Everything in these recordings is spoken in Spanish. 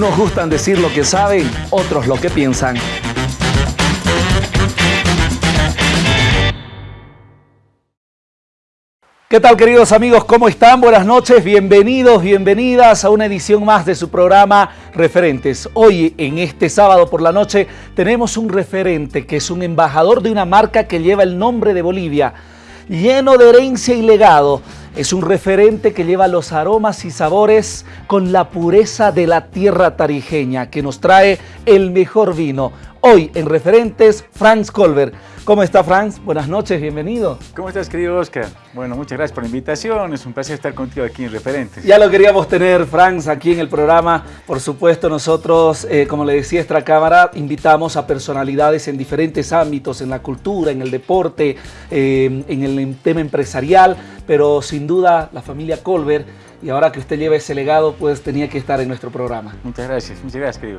Unos gustan decir lo que saben, otros lo que piensan. ¿Qué tal queridos amigos? ¿Cómo están? Buenas noches, bienvenidos, bienvenidas a una edición más de su programa Referentes. Hoy, en este sábado por la noche, tenemos un referente que es un embajador de una marca que lleva el nombre de Bolivia, lleno de herencia y legado. Es un referente que lleva los aromas y sabores con la pureza de la tierra tarijeña, que nos trae el mejor vino. Hoy en Referentes, Franz Colbert. ¿Cómo está Franz? Buenas noches, bienvenido. ¿Cómo estás, querido Oscar? Bueno, muchas gracias por la invitación. Es un placer estar contigo aquí en Referentes. Ya lo queríamos tener, Franz, aquí en el programa. Por supuesto, nosotros, eh, como le decía esta cámara, invitamos a personalidades en diferentes ámbitos, en la cultura, en el deporte, eh, en el tema empresarial, pero sin duda la familia Colbert y ahora que usted lleva ese legado, pues tenía que estar en nuestro programa. Muchas gracias, muchas gracias, querido.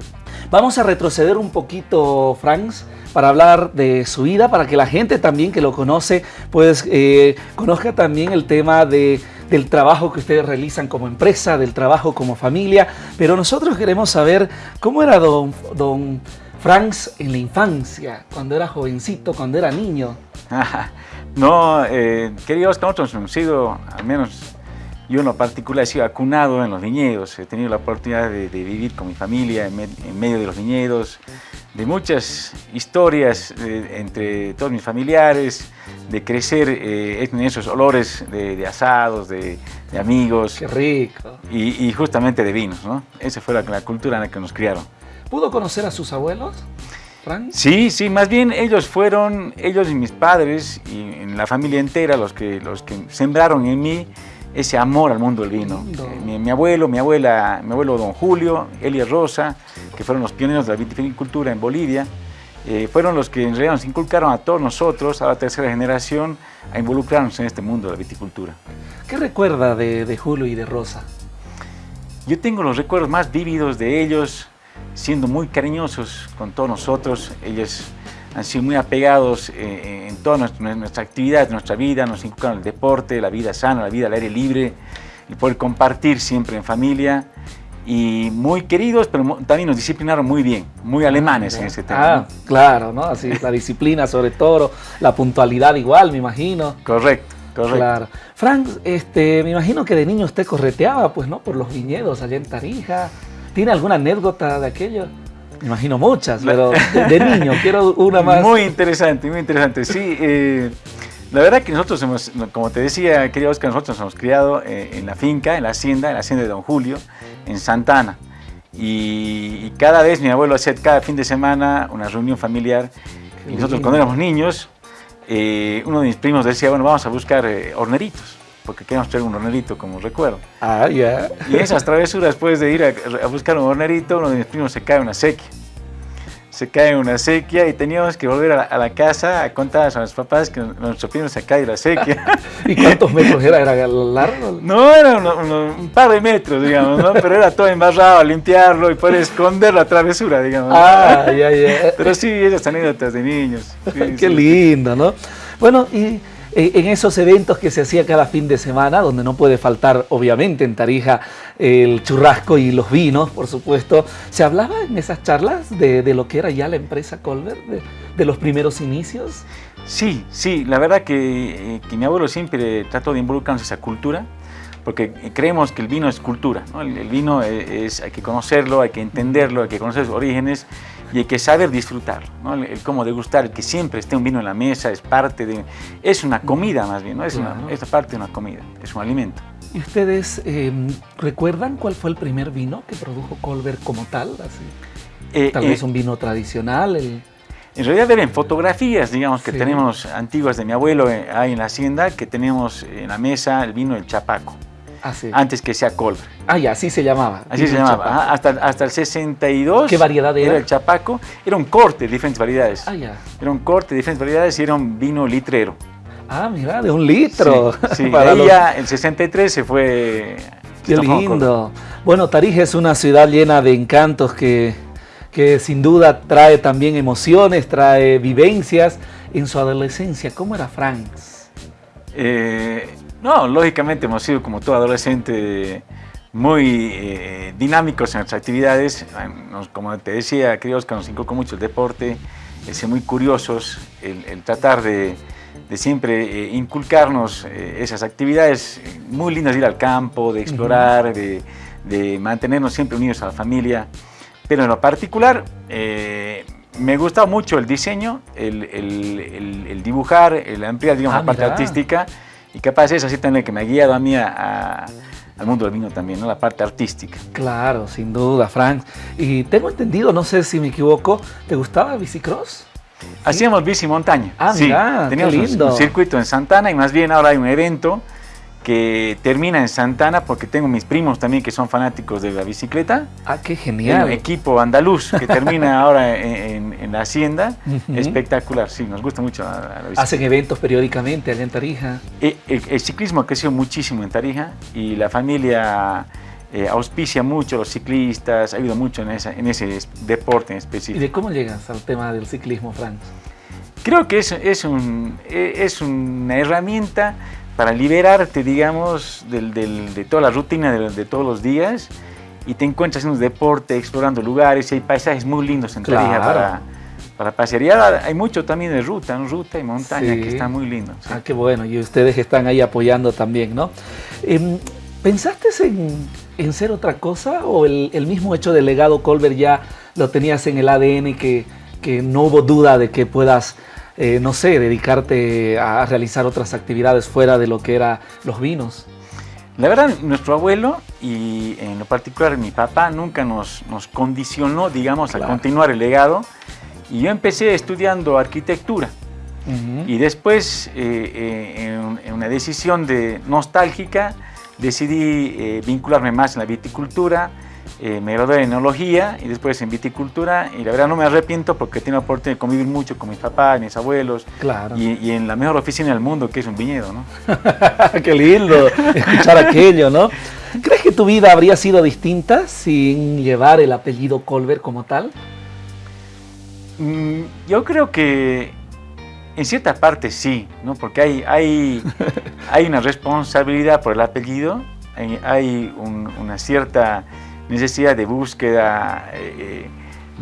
Vamos a retroceder un poquito, Franz, para hablar de su vida, para que la gente también que lo conoce, pues eh, conozca también el tema de, del trabajo que ustedes realizan como empresa, del trabajo como familia, pero nosotros queremos saber cómo era don, don Franz en la infancia, cuando era jovencito, cuando era niño. no, eh, queridos, nosotros hemos sido, al menos yo en lo particular he sido acunado en los viñedos, he tenido la oportunidad de, vivir con mi familia en, medio de los viñedos, de muchas historias eh, entre todos mis familiares, de crecer eh, en esos olores de, asados, de, amigos. ¡Qué rico! Y, justamente de vinos, ¿no? Esa fue la, cultura en la que nos criaron. ¿Pudo conocer a sus abuelos? Frank? Sí, sí, más bien ellos fueron, ellos y mis padres y en la familia entera los que, los que sembraron en mí ese amor al mundo del vino. Eh, mi, abuelo, mi abuela, mi abuelo don Julio, Elia Rosa, que fueron los pioneros de la vitivinicultura en Bolivia, eh, fueron los que en realidad nos inculcaron a todos nosotros, a la tercera generación, a involucrarnos en este mundo de la viticultura. ¿Qué recuerda de, de Julio y de Rosa? Yo tengo los recuerdos más vívidos de ellos, siendo muy cariñosos con todos nosotros. Ellos han sido muy apegados eh, en toda nuestra, nuestra actividad, nuestra vida, nos inculcaron el deporte, la vida sana, la vida al aire libre, el poder compartir siempre en familia y muy queridos, pero también nos disciplinaron muy bien, muy alemanes en ese tema. Ah, claro, ¿no? Así, la disciplina sobre todo, la puntualidad igual, me imagino. Correcto, correcto. Claro. Frank, este, me imagino que de niño usted correteaba, pues, ¿no? Por los viñedos allá en Tarija. ¿Tiene alguna anécdota de aquello? Me imagino muchas, pero de, niño, quiero una más. Muy interesante, muy interesante. Sí, eh, la verdad que nosotros hemos, como te decía, querido Oscar, nosotros nos hemos criado eh, en la finca, en la hacienda, en la hacienda de Don Julio, en Santana. Y, cada vez mi abuelo hacía cada fin de semana una reunión familiar. y nosotros cuando éramos niños, eh, uno de mis primos decía, bueno, vamos a buscar horneritos porque queríamos traer un hornerito como recuerdo. Ah, ya. Y esas travesuras, después de ir a, buscar un hornerito, uno de mis primos se cae en una sequía. Se cae en una sequía y teníamos que volver a la, casa a contar a los papás que nuestro primo se cae en la sequía. ¿Y cuántos metros era? ¿Era largo? No, era un par de metros, digamos, ¿no? Pero era todo embarrado, a limpiarlo y poder esconder la travesura, digamos. Ah, ya, ya. Pero sí, esas anécdotas de niños. Qué lindo, ¿no? Bueno, y en esos eventos que se hacía cada fin de semana, donde no puede faltar, obviamente, en Tarija el churrasco y los vinos, por supuesto, ¿se hablaba en esas charlas de, lo que era ya la empresa Colbert, de, los primeros inicios? Sí, sí, la verdad que, eh, que mi abuelo siempre trató de involucrarnos en esa cultura, porque creemos que el vino es cultura, el, vino es, hay que conocerlo, hay que entenderlo, hay que conocer sus orígenes y hay que saber disfrutarlo, ¿no? el, cómo degustar, que siempre esté un vino en la mesa, es parte de, es una comida más bien, ¿no? es, una, es parte de una comida, es un alimento. ¿Y ustedes em, recuerdan cuál fue el primer vino que produjo Colbert como tal? Así? Eh, tal vez eh, un vino tradicional. El... En realidad ven fotografías, digamos, que tenemos antiguas de mi abuelo eh, ahí en la hacienda, que tenemos en la mesa el vino del chapaco. Ah, antes que sea Colbert. Ah, ya, así se llamaba. Así se llamaba, hasta, hasta el 62. ¿Qué variedad era? Era el chapaco, era un corte de diferentes variedades. Ah, ya. Era un corte de diferentes variedades y era un vino litrero. Ah, mira, de un litro. Sí, Para ya el 63 se fue... Qué lindo. Bueno, Tarija es una ciudad llena de encantos que, que sin duda trae también emociones, trae vivencias. En su adolescencia, ¿cómo era Franks? Eh, no, lógicamente hemos sido como todo adolescente muy eh, dinámicos en nuestras actividades. como te decía, queridos que nos inculcó mucho el deporte, el ser muy curiosos, el, tratar de, siempre eh, inculcarnos eh, esas actividades muy lindas de ir al campo, de explorar, de, mantenernos siempre unidos a la familia. Pero en lo particular, me gusta mucho el diseño, el, dibujar, el ampliar digamos, la ah, parte artística y capaz es así también que me ha guiado a mí a al mundo del vino también, ¿no? la parte artística. Claro, sin duda, Frank. Y tengo entendido, no sé si me equivoco, ¿te gustaba bicicross? Hacíamos bici montaña. Ah, sí, mira, teníamos lindo. Un, circuito en Santana y más bien ahora hay un evento que termina en Santana porque tengo mis primos también que son fanáticos de la bicicleta. Ah, qué genial. Equipo andaluz que termina ahora en, la hacienda. Espectacular, sí, nos gusta mucho la, bicicleta. ¿Hacen eventos periódicamente allá en Tarija? Eh, el, el, ciclismo ha crecido muchísimo en Tarija y la familia eh, auspicia mucho los ciclistas, ha ido mucho en, esa, en ese deporte en específico. ¿Y de cómo llegas al tema del ciclismo, Frank? Creo que es, es, un, es una herramienta para liberarte, digamos, de toda la rutina de, todos los días y te encuentras en un deporte, explorando lugares y hay paisajes muy lindos en Tarija para, para pasear. Y ahora hay mucho también de ruta, ruta y montaña que está muy lindo. Ah, qué bueno, y ustedes están ahí apoyando también, ¿no? Em, ¿Pensaste en, en, ser otra cosa o el, el, mismo hecho del legado Colbert ya lo tenías en el ADN que, que no hubo duda de que puedas eh, no sé, dedicarte a realizar otras actividades fuera de lo que eran los vinos? La verdad, nuestro abuelo y en lo particular mi papá nunca nos, nos condicionó, digamos, a continuar el legado. Y yo empecé estudiando arquitectura. Y después, eh, eh, en, una decisión de nostálgica, decidí vincularme más en la viticultura, eh, me gradué en enología y después en viticultura y la verdad no me arrepiento porque tengo la oportunidad de convivir mucho con mis papás, mis abuelos claro. y, en la mejor oficina del mundo que es un viñedo, ¿no? Qué lindo escuchar aquello, ¿no? ¿Crees que tu vida habría sido distinta sin llevar el apellido Colbert como tal? Mm, yo creo que en cierta parte sí, ¿no? Porque hay, hay, hay una responsabilidad por el apellido, hay, una cierta necesidad de búsqueda eh,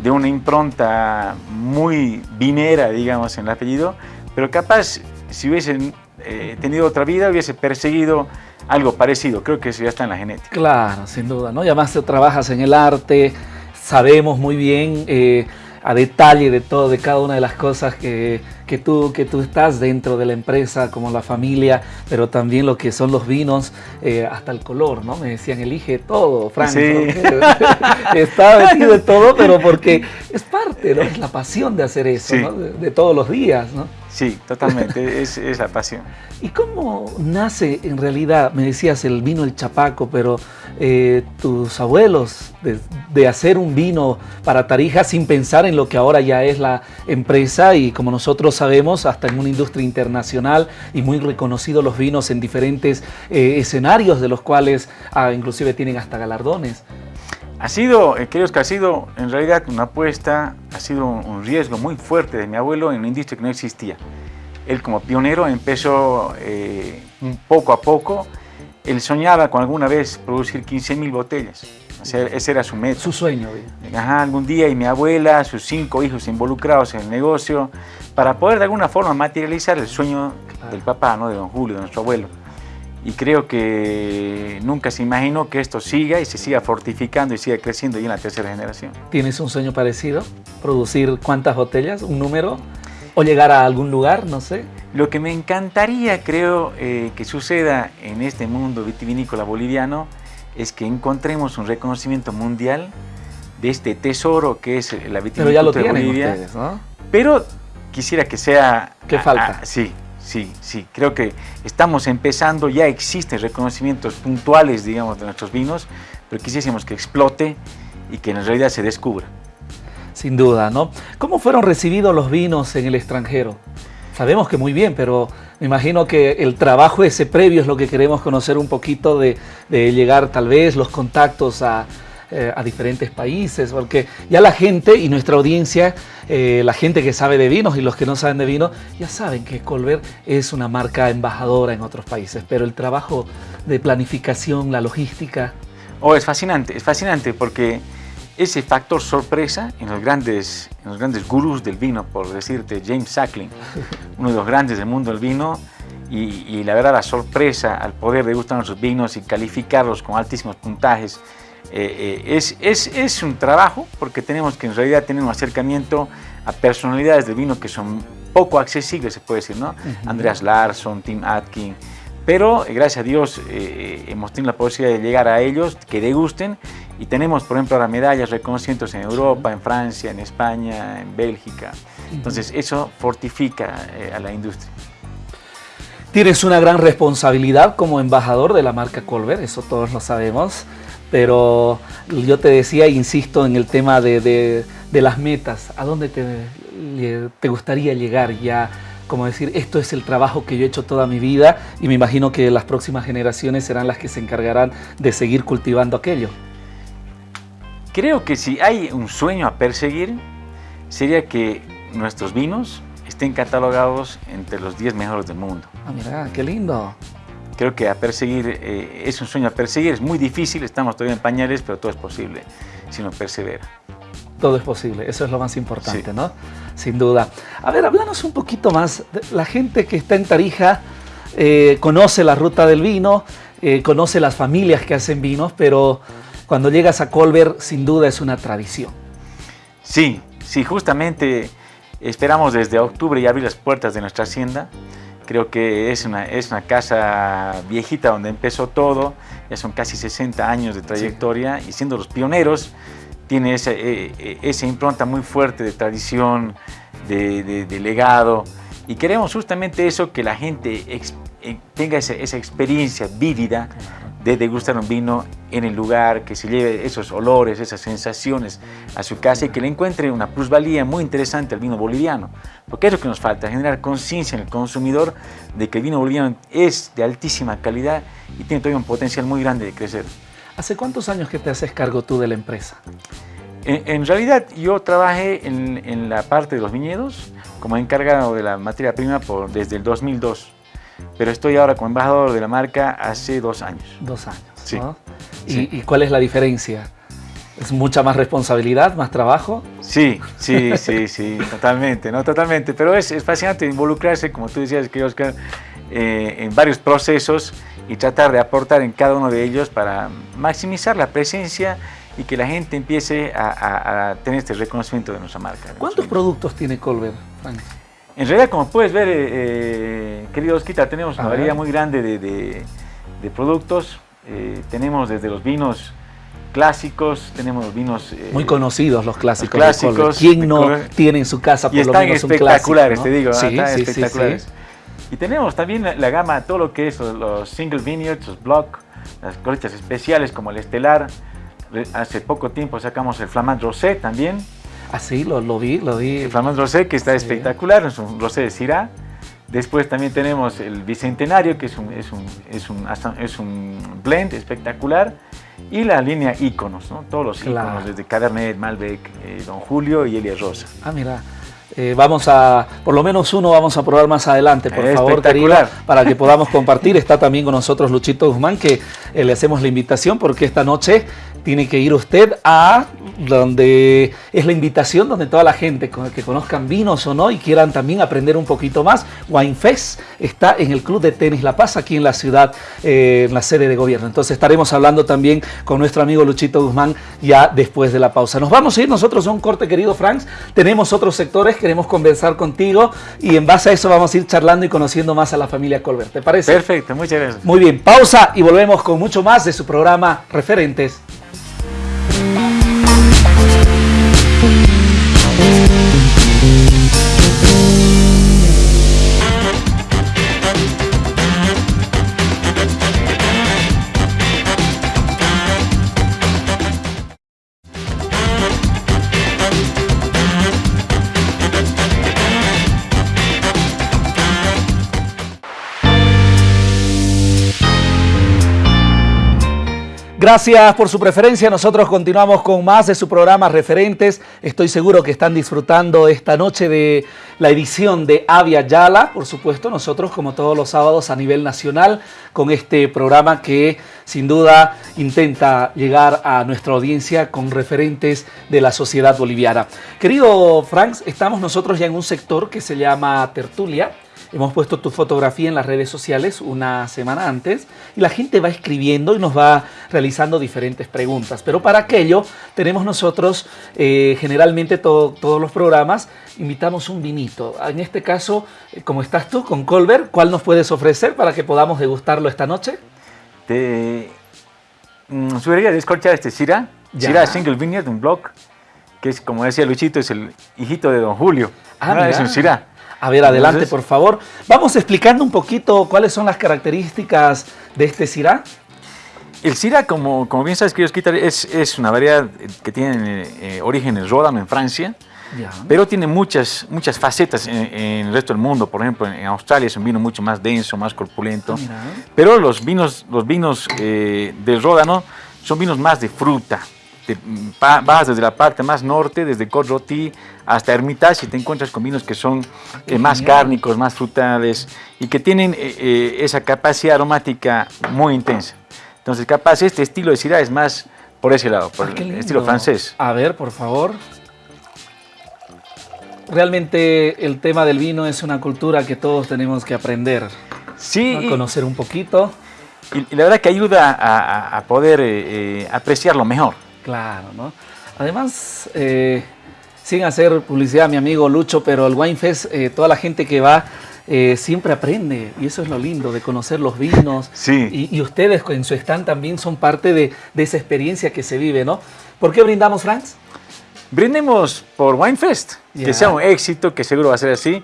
de una impronta muy vinera, digamos, en el apellido, pero capaz si hubiesen eh, tenido otra vida hubiese perseguido algo parecido, creo que eso ya está en la genética. Claro, sin duda, ¿no? Y además trabajas en el arte, sabemos muy bien eh, a detalle de todo, de cada una de las cosas que, que, tú, que tú estás dentro de la empresa, como la familia, pero también lo que son los vinos, eh, hasta el color, ¿no? Me decían, elige todo, Frank. Sí. Está vestido de todo, pero porque es parte, ¿no? Es la pasión de hacer eso, ¿no? de, todos los días, ¿no? Sí, totalmente, es, la pasión. ¿Y cómo nace en realidad, me decías el vino el chapaco, pero eh, tus abuelos de, hacer un vino para Tarija sin pensar en lo que ahora ya es la empresa y como nosotros sabemos, hasta en una industria internacional y muy reconocidos los vinos en diferentes eh, escenarios de los cuales ah, inclusive tienen hasta galardones? Ha sido, eh, creo que ha sido en realidad una apuesta, ha sido un riesgo muy fuerte de mi abuelo en una industria que no existía. Él como pionero empezó eh, poco a poco, él soñaba con alguna vez producir 15.000 botellas, ese era su meta. Su sueño. Ajá, algún día y mi abuela, sus cinco hijos involucrados en el negocio, para poder de alguna forma materializar el sueño del papá, ¿no? de don Julio, de nuestro abuelo y creo que nunca se imaginó que esto siga y se siga fortificando y siga creciendo y en la tercera generación. ¿Tienes un sueño parecido? ¿Producir cuántas botellas? ¿Un número? ¿O llegar a algún lugar? No sé. Lo que me encantaría, creo, eh, que suceda en este mundo vitivinícola boliviano es que encontremos un reconocimiento mundial de este tesoro que es la vitivinícola Pero ya lo tienen Bolivia. Ustedes, ¿no? Pero quisiera que sea... ¿Qué falta? sí, Sí, sí, creo que estamos empezando, ya existen reconocimientos puntuales, digamos, de nuestros vinos, pero quisiésemos que explote y que en realidad se descubra. Sin duda, ¿no? ¿Cómo fueron recibidos los vinos en el extranjero? Sabemos que muy bien, pero me imagino que el trabajo ese previo es lo que queremos conocer un poquito de, de llegar tal vez los contactos a, eh, a diferentes países, porque ya la gente y nuestra audiencia, eh, la gente que sabe de vinos y los que no saben de vino, ya saben que Colbert es una marca embajadora en otros países, pero el trabajo de planificación, la logística... Oh, es fascinante, es fascinante porque ese factor sorpresa en los grandes, en los grandes gurús del vino, por decirte, James Sackling, uno de los grandes del mundo del vino, y, la verdad la sorpresa al poder degustar nuestros vinos y calificarlos con altísimos puntajes, eh, eh, es, es, es, un trabajo porque tenemos que en realidad tener un acercamiento a personalidades del vino que son poco accesibles, se puede decir, ¿no? Andreas Larsson, Tim Atkin, pero eh, gracias a Dios hemos tenido la posibilidad de llegar a ellos, que degusten y tenemos, por ejemplo, ahora medallas, reconocimientos en Europa, en Francia, en España, en Bélgica. Entonces, eso fortifica eh, a la industria. Tienes una gran responsabilidad como embajador de la marca Colbert, eso todos lo sabemos, pero yo te decía, insisto en el tema de, las metas, ¿a dónde te, te gustaría llegar ya? como decir, esto es el trabajo que yo he hecho toda mi vida y me imagino que las próximas generaciones serán las que se encargarán de seguir cultivando aquello. Creo que si hay un sueño a perseguir, sería que nuestros vinos estén catalogados entre los 10 mejores del mundo. Ah, mira, qué lindo. Creo que a perseguir, eh, es un sueño a perseguir, es muy difícil, estamos todavía en pañales, pero todo es posible si uno persevera. Todo es posible, eso es lo más importante, ¿no? Sin duda. A ver, háblanos un poquito más. La gente que está en Tarija eh, conoce la ruta del vino, eh, conoce las familias que hacen vinos, pero cuando llegas a Colbert, sin duda es una tradición. Sí, sí, justamente esperamos desde octubre ya abrir las puertas de nuestra hacienda. Creo que es una, es una casa viejita donde empezó todo, ya son casi 60 años de trayectoria y siendo los pioneros, tiene esa, eh, eh, esa impronta muy fuerte de tradición, de, de, legado. Y queremos justamente eso, que la gente eh, tenga esa, esa experiencia vívida de degustar un vino en el lugar, que se lleve esos olores, esas sensaciones a su casa y que le encuentre una plusvalía muy interesante al vino boliviano. Porque es lo que nos falta, generar conciencia en el consumidor de que el vino boliviano es de altísima calidad y tiene todavía un potencial muy grande de crecer. ¿Hace cuántos años que te haces cargo tú de la empresa? En, realidad yo trabajé en, la parte de los viñedos como encargado de la materia prima por, desde el 2002 pero estoy ahora como embajador de la marca hace dos años. Dos años, sí. ¿Y, cuál es la diferencia? ¿Es mucha más responsabilidad, más trabajo? Sí, sí, sí, sí, totalmente, ¿no? Totalmente, pero es, es fascinante involucrarse, como tú decías, que Oscar, eh, en varios procesos y tratar de aportar en cada uno de ellos para maximizar la presencia y que la gente empiece a, tener este reconocimiento de nuestra marca. ¿Cuántos productos tiene Colbert, Frank? En realidad, como puedes ver, eh, eh, querido Osquita, tenemos una variedad muy grande de, productos. Eh, tenemos desde los vinos clásicos, tenemos vinos... muy conocidos los clásicos. clásicos. ¿Quién no tiene en su casa por y lo menos un espectaculares, te digo, sí, están sí, espectaculares. y tenemos también la, gama, todo lo que es los, single vineyards, los block, las cosechas especiales como el estelar. Hace poco tiempo sacamos el Flamand Rosé también, Ah, sí, lo, lo vi, lo vi. Famoso rosé que está espectacular, es un rosé de Syrah. Después también tenemos el Bicentenario, que es un, es un, es un, es un blend espectacular. Y la línea íconos, ¿no? Todos los íconos, desde Cabernet, Malbec, eh, Don Julio y Elia Rosa. Ah, mira. Eh, vamos a, por lo menos uno vamos a probar más adelante, por favor, querido, para que podamos compartir. Está también con nosotros Luchito Guzmán, que eh, le hacemos la invitación porque esta noche tiene que ir usted a donde es la invitación donde toda la gente que conozcan vinos o no y quieran también aprender un poquito más. Wine Fest está en el Club de Tenis La Paz, aquí en la ciudad, eh, en la sede de gobierno. Entonces estaremos hablando también con nuestro amigo Luchito Guzmán ya después de la pausa. Nos vamos a ir nosotros a un corte, querido Franks. Tenemos otros sectores, queremos conversar contigo y en base a eso vamos a ir charlando y conociendo más a la familia Colbert. ¿Te parece? Perfecto, muchas gracias. Muy bien, pausa y volvemos con mucho más de su programa Referentes. Gracias por su preferencia. Nosotros continuamos con más de su programa Referentes. Estoy seguro que están disfrutando esta noche de la edición de Avia Yala. Por supuesto, nosotros como todos los sábados a nivel nacional con este programa que sin duda intenta llegar a nuestra audiencia con referentes de la sociedad boliviana. Querido Franks, estamos nosotros ya en un sector que se llama Tertulia Hemos puesto tu fotografía en las redes sociales una semana antes y la gente va escribiendo y nos va realizando diferentes preguntas. Pero para aquello tenemos nosotros, eh, generalmente todos los programas, invitamos un vinito. En este caso, eh, como estás tú con Colbert, ¿cuál nos puedes ofrecer para que podamos degustarlo esta noche? Te mm, sugeriría descorchar este Syrah, Syrah Single Vineyard, un blog, que es, como decía Luchito, es el hijito de Don Julio. Ah, Es un Syrah. A ver, adelante, por favor. Vamos explicando un poquito cuáles son las características de este Syrah. El Syrah, como, como bien sabes, queridos es, es una variedad que tiene eh, orígenes Ródano en Francia, pero tiene muchas, muchas facetas en, el resto del mundo. Por ejemplo, en, Australia es un vino mucho más denso, más corpulento. Ah, pero los vinos, los vinos eh, del Ródano son vinos más de fruta, vas desde la parte más norte, desde Côte hasta Hermitage y te encuentras con vinos que son eh, más cárnicos, más frutales y que tienen eh, eh, esa capacidad aromática muy intensa. Entonces, capaz este estilo de Syrah es más por ese lado, por ah, el estilo francés. A ver, por favor. Realmente el tema del vino es una cultura que todos tenemos que aprender. Sí. A conocer un poquito. Y, la verdad que ayuda a, poder apreciarlo mejor. Claro, ¿no? Además, eh, sin hacer publicidad, mi amigo Lucho, pero el Wine Fest, eh, toda la gente que va eh, siempre aprende y eso es lo lindo de conocer los vinos. Sí. Y, ustedes en su stand también son parte de, esa experiencia que se vive, ¿no? ¿Por qué brindamos, Franz? Brindemos por Wine Fest, que sea un éxito, que seguro va a ser así.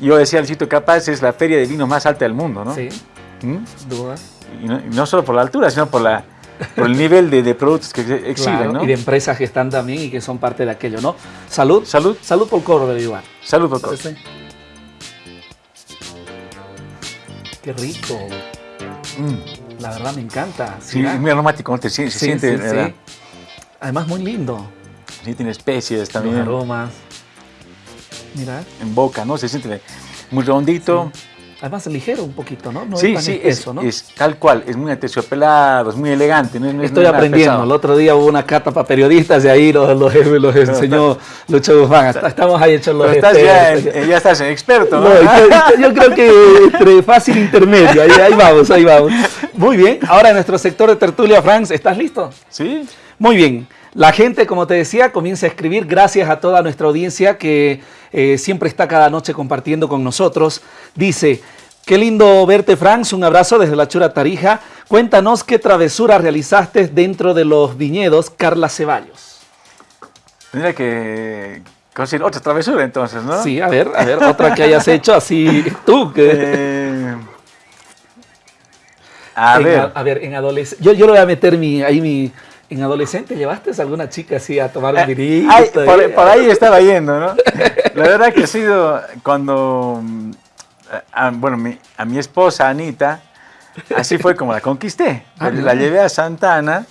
Yo decía al sitio capaz, es la feria de vino más alta del mundo, ¿no? Sí. ¿Mm? Duda. Y no, y no solo por la altura, sino por la por el nivel de, productos que exhiben, ¿no? Y de empresas que están también y que son parte de aquello, ¿no? Salud. Salud. Salud por coro de Iván. Salud por coro. Qué rico. Mm. La verdad me encanta. Sí, es muy aromático, se, se siente, sí, Además muy lindo. Sí, tiene especies también. aromas. Mira. En boca, ¿no? Se siente muy redondito. Además ligero un poquito, ¿no? no sí, es sí, es, ¿no? es, tal cual, es muy aterciopelado, es muy elegante. No, Estoy aprendiendo, el otro día hubo una cata para periodistas y ahí los, los, los enseñó Lucho Guzmán, estamos ahí hechos los estás ya, ya, estás en experto, ¿no? yo, creo que entre fácil intermedio, ahí, ahí vamos, ahí vamos. Muy bien, ahora en nuestro sector de tertulia, Franz, ¿estás listo? Sí. Muy bien. La gente, como te decía, comienza a escribir gracias a toda nuestra audiencia que eh, siempre está cada noche compartiendo con nosotros. Dice, qué lindo verte, Franz, un abrazo desde la Chura Tarija. Cuéntanos qué travesura realizaste dentro de los viñedos Carla Ceballos. Tendría que conseguir otra travesura entonces, ¿no? Sí, a ver, a ver, otra que hayas hecho así tú. Que... Eh, a ver. A, ver, en adolescencia. Yo, yo le voy a meter mi, ahí mi, ¿En adolescente llevaste a alguna chica así a tomar un eh, vinito? por, ahí estaba yendo, ¿no? La verdad que ha sido cuando, eh, a, bueno, a mi esposa Anita, así fue como la conquisté. Ah, la llevé a Santana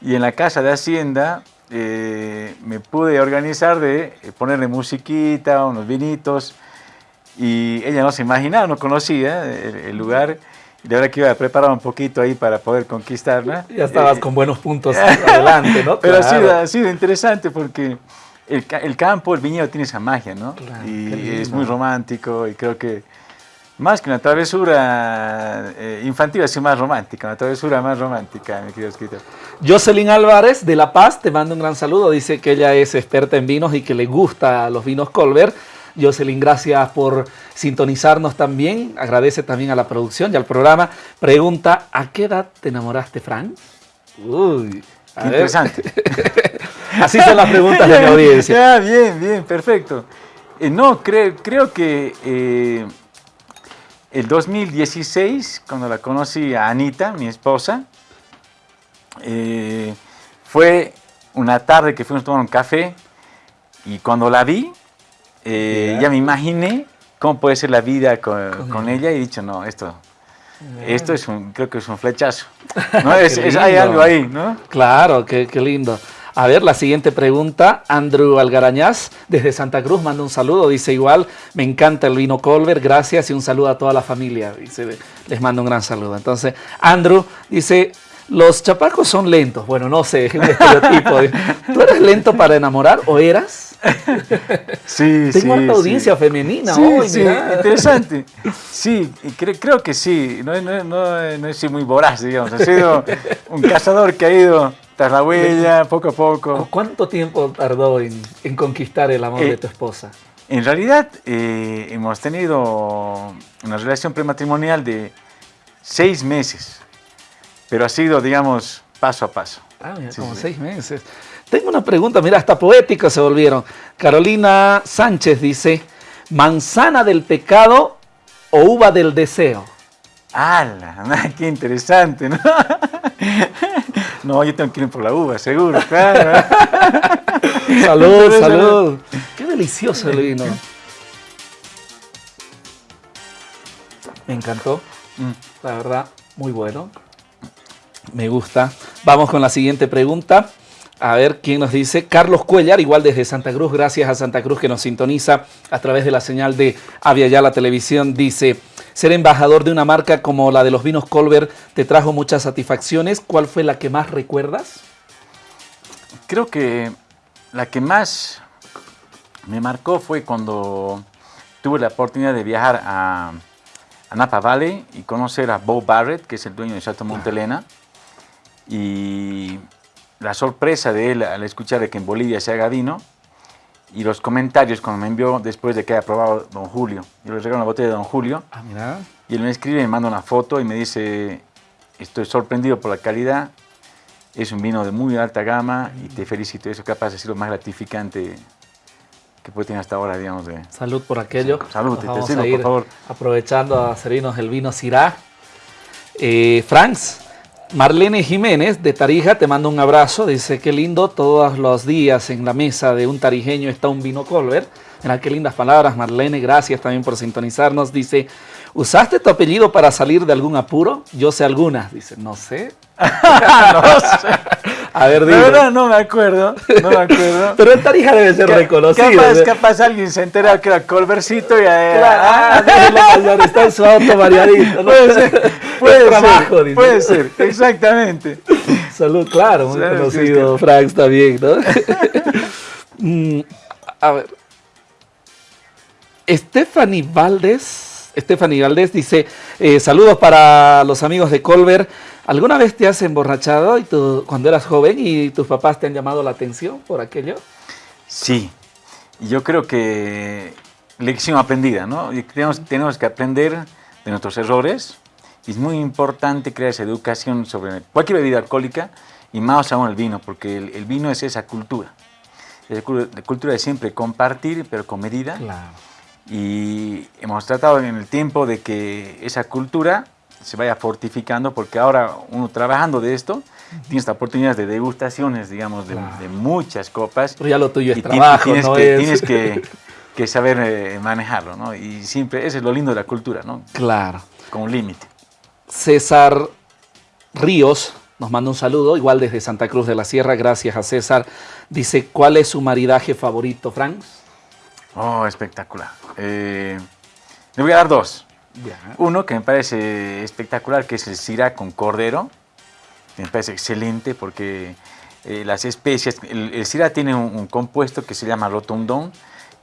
y en la casa de Hacienda eh, me pude organizar de ponerle musiquita, unos vinitos, y ella no se imaginaba, no conocía el lugar, de verdad que iba a preparar un poquito ahí para poder conquistarla. Ya estabas con buenos puntos adelante, ¿no? Pero ha, sido, interesante porque el, campo, el viñedo tiene esa magia, ¿no? y es muy romántico y creo que más que una travesura eh, infantil, es más romántica, una travesura más romántica, mi querido escritor. Jocelyn Álvarez de La Paz te manda un gran saludo, dice que ella es experta en vinos y que le gusta los vinos Colbert. Jocelyn, gracias por sintonizarnos también. Agradece también a la producción y al programa. Pregunta, ¿a qué edad te enamoraste, Frank? Uy, interesante. Así son las preguntas de la audiencia. bien, bien, perfecto. Eh, no, creo que eh, el 2016, cuando la conocí a Anita, mi esposa, eh, fue una tarde que fuimos a tomar un café y cuando la vi, eh, ya me imaginé cómo puede ser la vida con, ella y he dicho, no, esto, Esto es un, creo que es un flechazo. ¿no? es, hay algo ahí, ¿no? Claro, qué, qué lindo. A ver, la siguiente pregunta, Andrew Algarañaz, desde Santa Cruz, manda un saludo, dice igual, me encanta el vino Colbert, gracias y un saludo a toda la familia, dice, les mando un gran saludo. Entonces, Andrew dice, los chapacos son lentos, bueno, no sé, un estereotipo. ¿Tú eres lento para enamorar o eras? Sí, Tengo sí, una audiencia femenina sí, hoy, sí, interesante. Sí, creo que sí, no, no, no, no he sido muy voraz, digamos, he sido un cazador que ha ido tras la huella, poco a poco. ¿Cuánto tiempo tardó en, conquistar el amor de eh, tu esposa? En realidad eh, hemos tenido una relación prematrimonial de seis meses, pero ha sido, digamos, paso a paso. Ah, mira, como seis meses. Tengo una pregunta, mira, hasta poéticos se volvieron. Carolina Sánchez dice, manzana del pecado o uva del deseo. ¡Hala! ¡Qué interesante! ¿no? no, yo tengo que ir por la uva, seguro, claro. salud, salud. Qué delicioso el vino. Me encantó, mm. la verdad, muy bueno. Me gusta. Vamos con la siguiente pregunta. A ver quién nos dice. Carlos Cuellar, igual desde Santa Cruz, gracias a Santa Cruz que nos sintoniza a través de la señal de Avia la Televisión. Dice, ser embajador de una marca como la de los vinos Colbert te trajo muchas satisfacciones. ¿Cuál fue la que más recuerdas? Creo que la que más me marcó fue cuando tuve la oportunidad de viajar a, Napa Valley y conocer a Bo Barrett, que es el dueño de Chateau Montelena. Y la sorpresa de él al escuchar que en Bolivia se haga vino y los comentarios cuando me envió después de que haya probado Don Julio. Yo le regalo una botella de Don Julio ah, mira. y él me escribe, me manda una foto y me dice, estoy sorprendido por la calidad, es un vino de muy alta gama y te felicito, eso capaz de ser lo más gratificante que puede tener hasta ahora, digamos. De... Salud por aquello. Salud, te, por favor. Aprovechando a servirnos el vino Syrah. Eh, Franz, Marlene Jiménez de Tarija te manda un abrazo, dice qué lindo, todos los días en la mesa de un tarijeño está un vino Colbert. Mira qué lindas palabras Marlene, gracias también por sintonizarnos. Dice, ¿usaste tu apellido para salir de algún apuro? Yo sé algunas, dice, no sé. no sé. A ver, dime. verdad no me acuerdo, no me acuerdo. Pero en Tarija debe ser reconocido. Capaz, ¿eh? capaz alguien se entera que era Colbercito y ahí... Claro, ah, está en su auto variadito. Puede ser, puede trabajo, ser, puede ser, exactamente. Salud, claro, muy conocido, Frank está bien, ¿no? Mm, a ver. Stephanie Valdés, Stephanie Valdés dice, eh, saludos para los amigos de Colbert. ¿Alguna vez te has emborrachado y cuando eras joven y tus papás te han llamado la atención por aquello? Sí, yo creo que lección aprendida, ¿no? Tenemos, tenemos que aprender de nuestros errores es muy importante crear esa educación sobre cualquier bebida alcohólica y más aún el vino, porque el, vino es esa cultura. Es la cultura de siempre compartir, pero con medida. Claro. Y hemos tratado en el tiempo de que esa cultura se vaya fortificando, porque ahora uno trabajando de esto, tiene esta oportunidad de degustaciones, digamos, de, muchas copas. Pero ya lo tuyo es trabajo, tienes no que, Tienes que, saber eh, manejarlo, ¿no? Y siempre, ese es lo lindo de la cultura, ¿no? Claro. Con un límite. César Ríos nos manda un saludo, igual desde Santa Cruz de la Sierra, gracias a César. Dice, ¿cuál es su maridaje favorito, Frank? Oh, espectacular. Eh, le voy a dar dos. Uno que me parece espectacular, que es el Syrah con cordero. Me parece excelente porque eh, las especias, el, el tiene un, compuesto que se llama rotundón,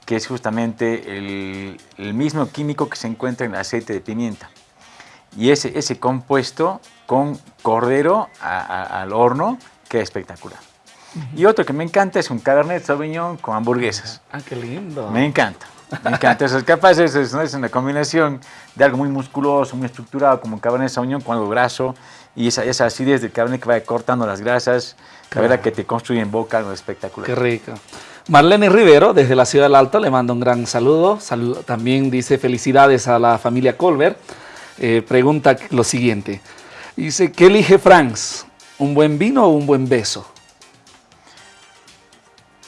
que es justamente el, mismo químico que se encuentra en el aceite de pimienta. Y ese, ese compuesto con cordero al horno queda espectacular. Y otro que me encanta es un Cabernet Sauvignon con hamburguesas. Ah, qué lindo. Me encanta. Me encanta. Eso es capaz, es, es, una combinación de algo muy musculoso, muy estructurado, como un Cabernet Sauvignon con algo graso, y esa, esa acidez del Cabernet que va cortando las grasas, la verdad que te construye en boca algo espectacular. Qué rico. Marlene Rivero, desde la Ciudad del Alto, le mando un gran saludo. también dice felicidades a la familia Colbert. Eh, pregunta lo siguiente. Dice, ¿qué elige Franz? ¿Un buen vino o un buen beso?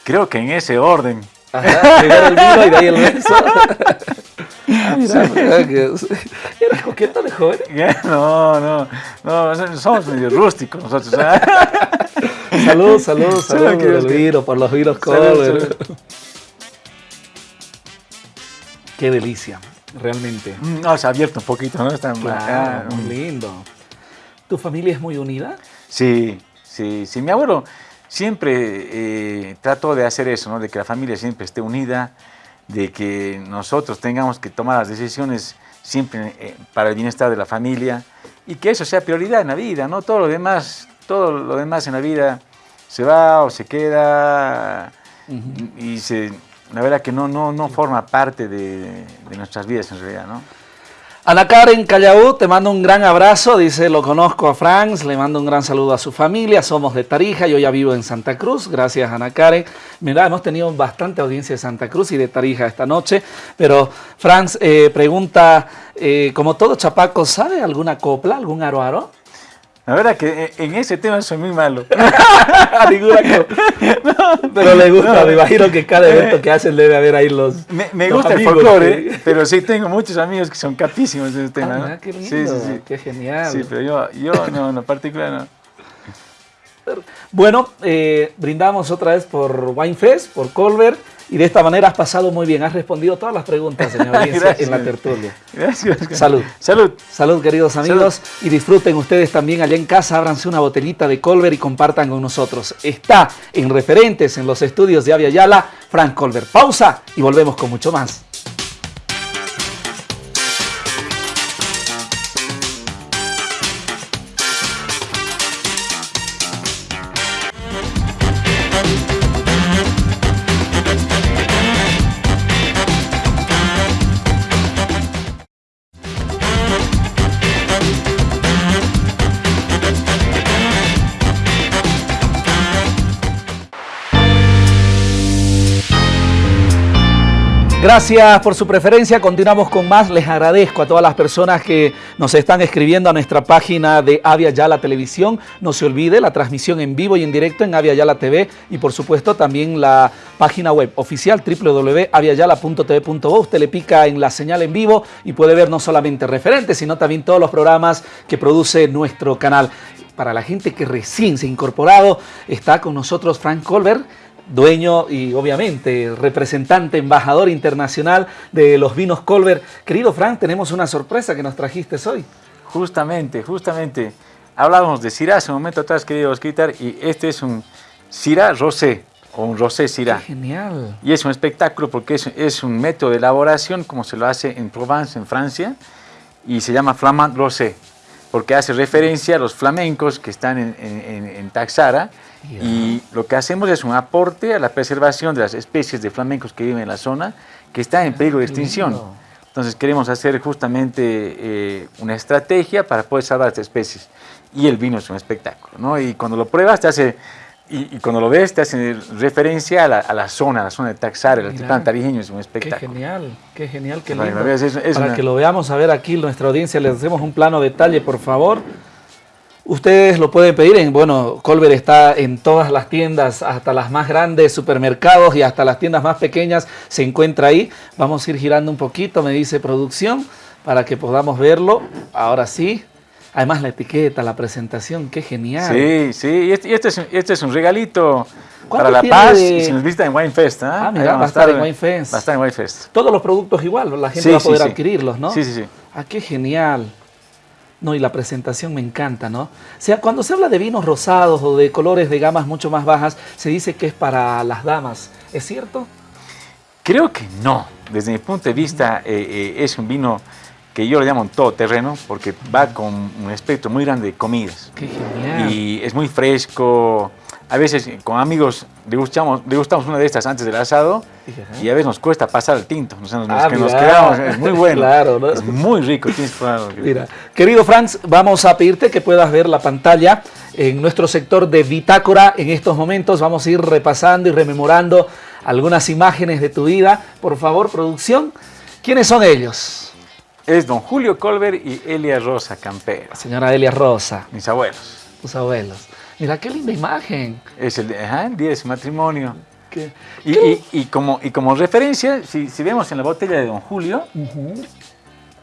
Creo que en ese orden. Ajá, el vino y de ahí el beso. Ah, mira, ¿Eres coqueto de joven? No, no, no, somos medio rústicos nosotros. salud, salud, salud, por los vinos, por los vinos Colbert. Qué delicia, realmente. Mm, no, se ha abierto un poquito, ¿no? Está ah, muy lindo. ¿Tu familia es muy unida? Sí, sí, sí. Mi abuelo siempre eh, trató de hacer eso, ¿no? De que la familia siempre esté unida, de que nosotros tengamos que tomar las decisiones siempre eh, para el bienestar de la familia y que eso sea prioridad en la vida, ¿no? Todo lo demás, todo lo demás en la vida se va o se queda y se la verdad que no, no, no forma parte de, nuestras vidas en realidad, ¿no? Ana Karen Callaú, te mando un gran abrazo, dice, lo conozco a Franz, le mando un gran saludo a su familia, somos de Tarija, yo ya vivo en Santa Cruz, gracias Ana Karen. Mira, hemos tenido bastante audiencia de Santa Cruz y de Tarija esta noche, pero Franz eh, pregunta, eh, como todo chapaco, ¿sabe alguna copla, algún aro aro? La verdad que eh, en ese tema soy muy malo. pero le gusta, me imagino que cada evento que hacen debe haber ahí los. Me, gusta el folclore, pero sí tengo muchos amigos que son capísimos en ese tema. Ah, qué lindo, sí, sí, sí. qué genial. Sí, pero yo, yo no, en particular no. Bueno, eh, brindamos otra vez por Winefest, por Colbert. Y de esta manera has pasado muy bien, has respondido todas las preguntas, señor audiencia, en la tertulia. Gracias. Salud. Salud. Salud, queridos amigos. Y disfruten ustedes también allá en casa, ábranse una botellita de Colbert y compartan con nosotros. Está en referentes en los estudios de Avia Yala, Frank Colbert. Pausa y volvemos con mucho más. Gracias por su preferencia. Continuamos con más. Les agradezco a todas las personas que nos están escribiendo a nuestra página de Avia Yala Televisión. No se olvide la transmisión en vivo y en directo en Avia Yala TV y por supuesto también la página web oficial www.aviayala.tv.bo. Usted le pica en la señal en vivo y puede ver no solamente referentes, sino también todos los programas que produce nuestro canal. Para la gente que recién se ha incorporado, está con nosotros Frank Colbert dueño y obviamente representante, embajador internacional de los vinos Colbert. Querido Frank, tenemos una sorpresa que nos trajiste hoy. Justamente, justamente. Hablábamos de Syrah hace un momento atrás, querido Osquitar, y este es un Syrah Rosé, o un Rosé Syrah. genial. Y es un espectáculo porque es, un método de elaboración como se lo hace en Provence, en Francia, y se llama Flamand Rosé, porque hace referencia a los flamencos que están en, en, en Taxara, y lo que hacemos es un aporte a la preservación de las especies de flamencos que viven en la zona, que están en peligro de extinción. Entonces queremos hacer justamente eh, una estrategia para poder salvar estas especies. Y el vino es un espectáculo, ¿no? Y cuando lo pruebas te hace, y, cuando lo ves te hace referencia a la, a la zona, a la zona de Taxar, el altiplano tarijeño es un espectáculo. Qué genial, qué genial, qué lindo. Para que lo veamos a ver aquí, nuestra audiencia, les hacemos un plano detalle, por favor. Ustedes lo pueden pedir en, bueno, Colbert está en todas las tiendas, hasta las más grandes, supermercados y hasta las tiendas más pequeñas se encuentra ahí. Vamos a ir girando un poquito, me dice producción, para que podamos verlo. Ahora sí. Además la etiqueta, la presentación, qué genial. Sí, sí, y este, este, este es, un regalito para La Paz y se nos visita en Winefest. ¿ah? ah, mira, va a estar en Winefest. Va a estar en Winefest. Todos los productos igual, la gente va a poder adquirirlos, ¿no? Sí, sí, sí. Ah, qué genial. No, y la presentación me encanta, ¿no? O sea, cuando se habla de vinos rosados o de colores de gamas mucho más bajas, se dice que es para las damas. ¿Es cierto? Creo que no. Desde mi punto de vista, eh, eh, es un vino que yo lo llamo todoterreno porque va con un espectro muy grande de comidas. ¡Qué genial! Y es muy fresco, a veces con amigos degustamos, degustamos una de estas antes del asado y a veces nos cuesta pasar el tinto. nos, ah, que nos quedamos, es muy bueno. claro, Es muy rico. Mira, querido Franz, vamos a pedirte que puedas ver la pantalla en nuestro sector de bitácora. En estos momentos vamos a ir repasando y rememorando algunas imágenes de tu vida. Por favor, producción, ¿quiénes son ellos? Es don Julio Colbert y Elia Rosa Campera. Señora Elia Rosa. Mis abuelos. Tus abuelos. Mira qué linda imagen. Es el, día de su matrimonio. Y, como, y como referencia, si, vemos en la botella de Don Julio,